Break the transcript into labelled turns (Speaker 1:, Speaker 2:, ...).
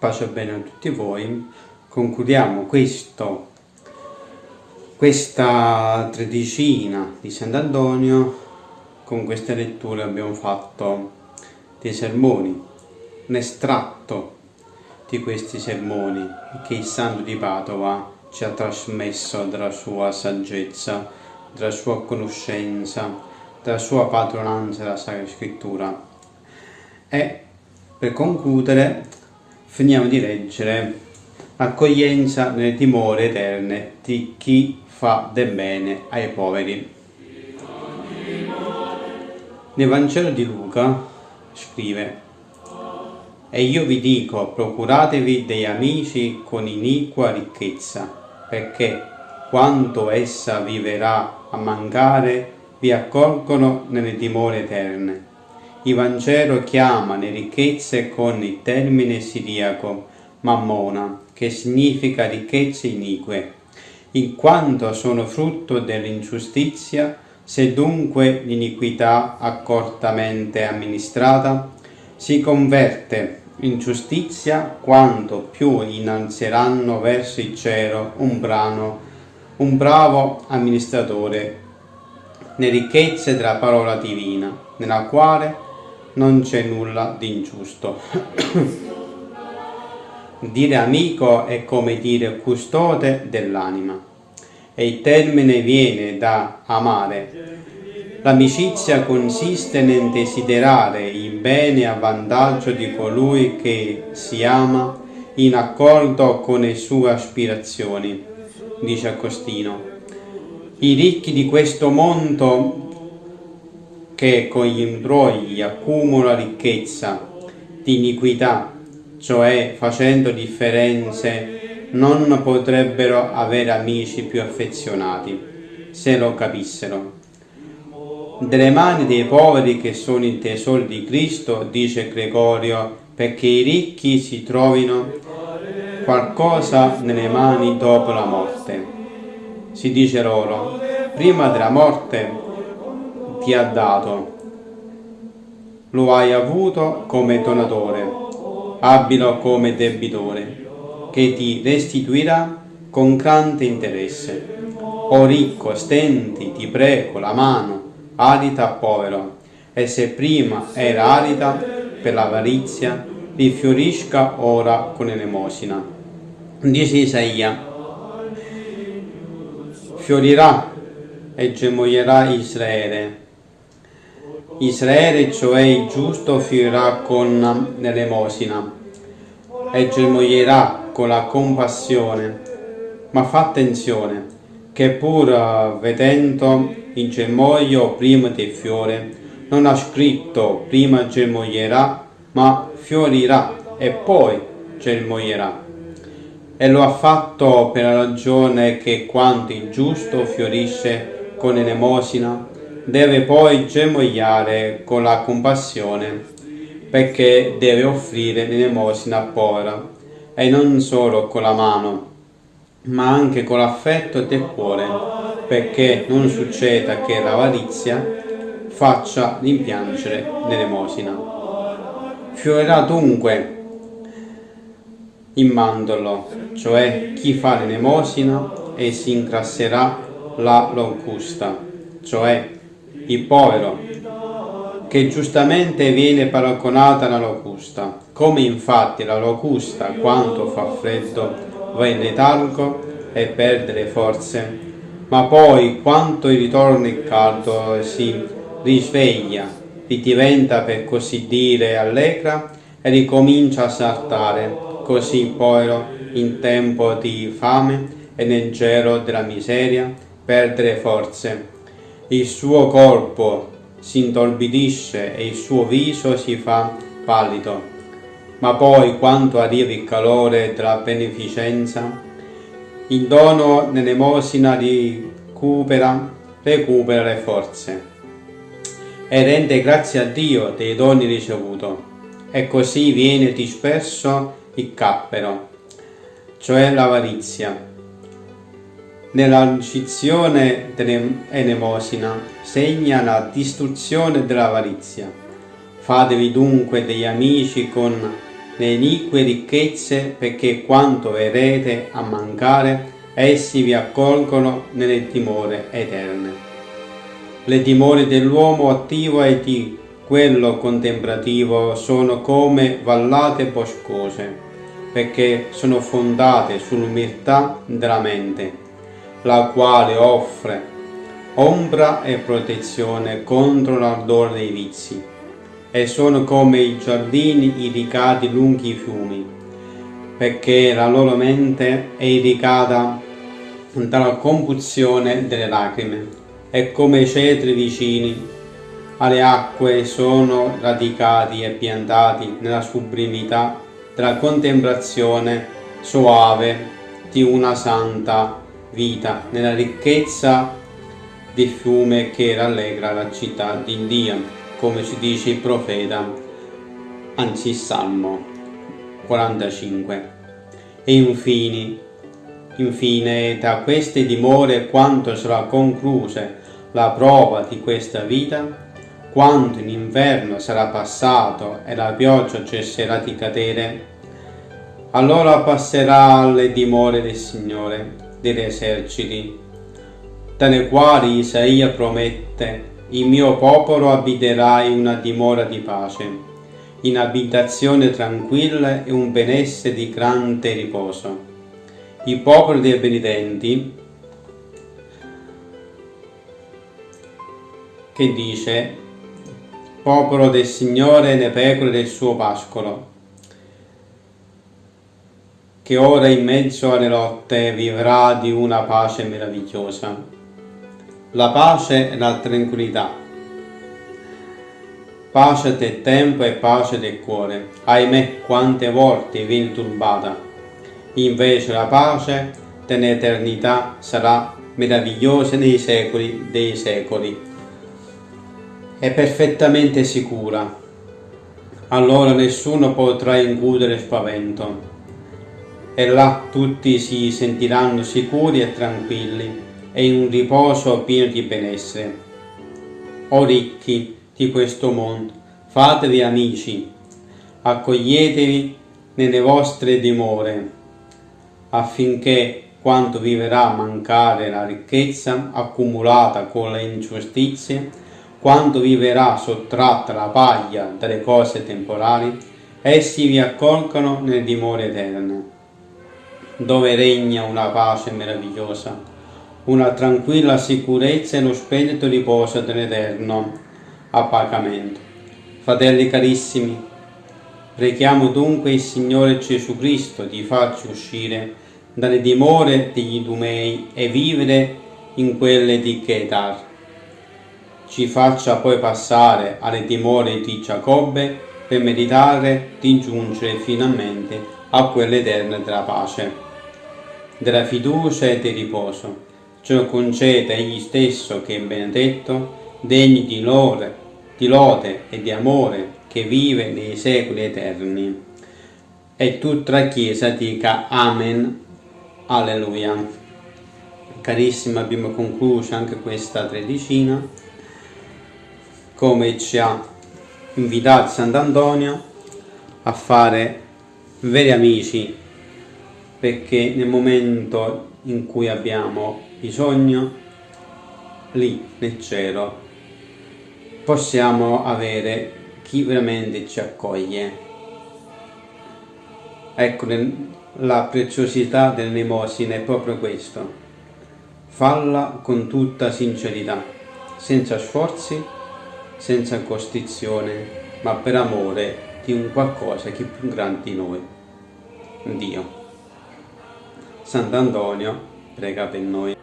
Speaker 1: pace bene a tutti voi. Concludiamo questo, questa tredicina di Sant'Antonio. Con queste letture abbiamo fatto dei sermoni, un estratto di questi sermoni che il Santo di Padova ci ha trasmesso dalla sua saggezza, dalla sua conoscenza, dalla sua padronanza della Sacra Scrittura. E per concludere, finiamo di leggere l'accoglienza nelle dimore eterne di chi fa del bene ai poveri. Nel Vangelo di Luca scrive E io vi dico, procuratevi degli amici con iniqua ricchezza, perché quanto essa viverà a mancare, vi accolgono nelle dimore eterne il Vangelo chiama le ricchezze con il termine siriaco mammona, che significa ricchezze inique, in quanto sono frutto dell'ingiustizia, se dunque l'iniquità accortamente amministrata si converte in giustizia quanto più innalzeranno verso il cielo un, brano, un bravo amministratore le ricchezze della parola divina, nella quale non c'è nulla di ingiusto. dire amico è come dire custode dell'anima e il termine viene da amare. L'amicizia consiste nel desiderare il bene a vantaggio di colui che si ama in accordo con le sue aspirazioni, dice Agostino. I ricchi di questo mondo che con gli imbrogli accumula ricchezza di iniquità, cioè facendo differenze, non potrebbero avere amici più affezionati, se lo capissero. Delle mani dei poveri che sono i tesori di Cristo, dice Gregorio, perché i ricchi si trovino qualcosa nelle mani dopo la morte. Si dice loro, prima della morte ti ha dato. Lo hai avuto come donatore, abilo come debitore, che ti restituirà con grande interesse. O ricco, stendi, ti prego, la mano, arita povero, e se prima era arida per l'avarizia, rifiorisca ora con l'elemosina. Dice Isaia, fiorirà e gemoglierà Israele, Israele, cioè il giusto, fiorirà con l'elemosina e germoglierà con la compassione. Ma fa attenzione, che pur vedendo il germoglio prima del fiore, non ha scritto prima germoglierà, ma fiorirà e poi germoglierà. E lo ha fatto per la ragione che quando il giusto fiorisce con l'elemosina, deve poi germogliare con la compassione perché deve offrire l'elemosina povera e non solo con la mano ma anche con l'affetto del cuore perché non succeda che l'avarizia faccia rimpiangere l'elemosina. Fiorirà dunque il mandorlo, cioè chi fa l'elemosina e si incrasserà la locusta, cioè il povero, che giustamente viene paragonata alla locusta. Come infatti la locusta, quando fa freddo, va in letargo e perde le forze, ma poi, quando ritorna il caldo, si risveglia, diventa per così dire allegra e ricomincia a saltare, così il povero, in tempo di fame e nel gelo della miseria, perde le forze il suo corpo si intorbidisce e il suo viso si fa pallido. Ma poi, quando arriva il calore della beneficenza, il dono nell'emosina recupera, recupera le forze e rende grazie a Dio dei doni ricevuti. E così viene disperso il cappero, cioè l'avarizia nella ricezione dell'elemosina segna la distruzione dell'avarizia. Fatevi dunque degli amici con le inique ricchezze, perché quanto verrete a mancare, essi vi accolgono nelle dimore eterne. Le dimore dell'uomo attivo e di quello contemplativo sono come vallate boscose, perché sono fondate sull'umiltà della mente, la quale offre ombra e protezione contro l'ardore dei vizi, e sono come i giardini irrigati lungo i fiumi, perché la loro mente è irrigata dalla combustione delle lacrime, e come i cedri vicini alle acque sono radicati e piantati nella sublimità della contemplazione soave di una santa vita, nella ricchezza di fiume che rallegra la città di Dio, come ci dice il profeta, anzi Salmo 45. E infine, infine da queste dimore quanto sarà concluse la prova di questa vita, quando in inverno sarà passato e la pioggia cesserà di cadere, allora passerà alle dimore del Signore degli eserciti, dalle quali Isaia promette, il mio popolo abiterà in una dimora di pace, in abitazione tranquilla e un benessere di grande riposo. Il popolo dei benedenti, che dice popolo del Signore ne pecore del suo pascolo, che ora in mezzo alle lotte vivrà di una pace meravigliosa. La pace e la tranquillità. Pace del tempo e pace del cuore. Ahimè, quante volte viene turbata. Invece la pace dell'eternità sarà meravigliosa nei secoli dei secoli è perfettamente sicura. Allora nessuno potrà incudere spavento. E là tutti si sentiranno sicuri e tranquilli e in un riposo pieno di benessere. O ricchi di questo mondo, fatevi amici, accoglietevi nelle vostre dimore, affinché quando vi verrà a mancare la ricchezza accumulata con le ingiustizie, quando vi verrà sottratta la paglia dalle cose temporali, essi vi accolgano nelle dimore eterne, dove regna una pace meravigliosa, una tranquilla sicurezza e lo spirito riposo dell'eterno appagamento. Fratelli carissimi, preghiamo dunque il Signore Gesù Cristo di farci uscire dalle dimore degli Idumei e vivere in quelle di Chetar ci faccia poi passare alle dimore di Giacobbe per meritare di giungere finalmente a quelle eterne della pace, della fiducia e del riposo. Ciò concede egli stesso che è benedetto, degni di lode, di lode e di amore che vive nei secoli eterni. E tutta la Chiesa dica Amen. Alleluia. Carissimi, abbiamo concluso anche questa tredicina come ci ha invitato Sant'Antonio a fare veri amici perché nel momento in cui abbiamo bisogno lì nel cielo possiamo avere chi veramente ci accoglie ecco la preziosità dell'elemosina è proprio questo falla con tutta sincerità senza sforzi senza costrizione, ma per amore di un qualcosa che è più grande di noi, Dio. Sant'Antonio prega per noi.